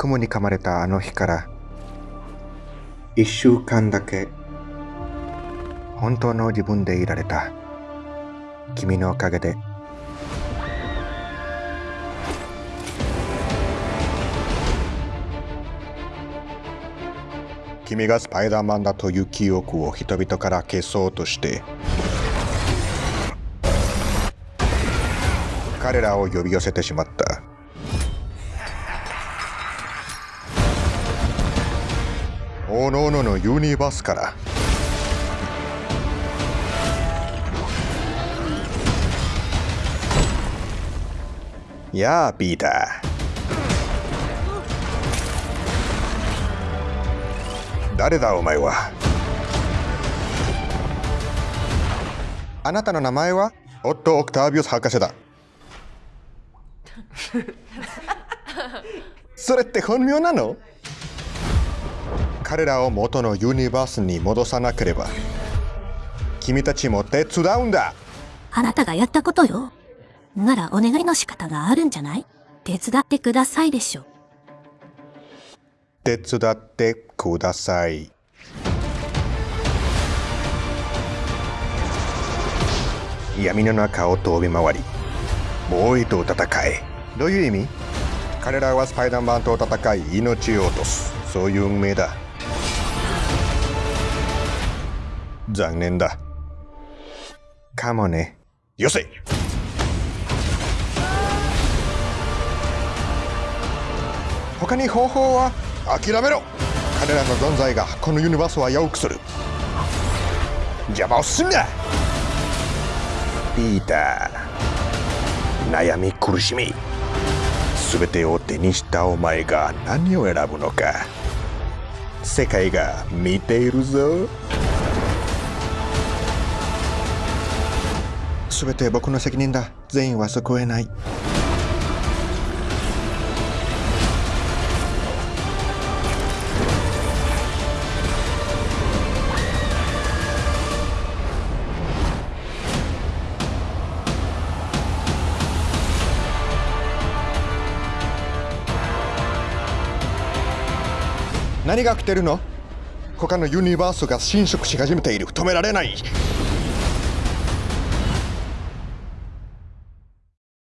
雲に噛まれたあの日から一週間だけ。本当の自分でいられた。君のおかげで。君がスパイダーマンだという記憶を人々から消そうとして彼らを呼び寄せてしまったおのおののユニバースから。やあピーター。誰だお前は？あなたの名前は？オット・オクタービウス博士だ。それって本名なの？彼らを元のユニバースに戻さなければ。君たちも手伝うんだ。あなたがやったことよ。ならお願いの仕方があるんじゃない？手伝ってくださいでしょ。手伝ってください。闇の中を飛び回りボーイと戦え。どういう意味？彼らはスパイダーマンと戦い命を落とす。そういう運命だ残念だ。かもね。よせ。他に方法は？諦めろ。彼らの存在がこのユニバースは危うくする。邪魔をすんな。ピーター。悩み苦しみ。全てを手にしたお前が何を選ぶのか。世界が見ているぞ。全て僕の責任だ。全員は救えない。何が起きてるの？他のユニバースが侵食し始めている。止められない。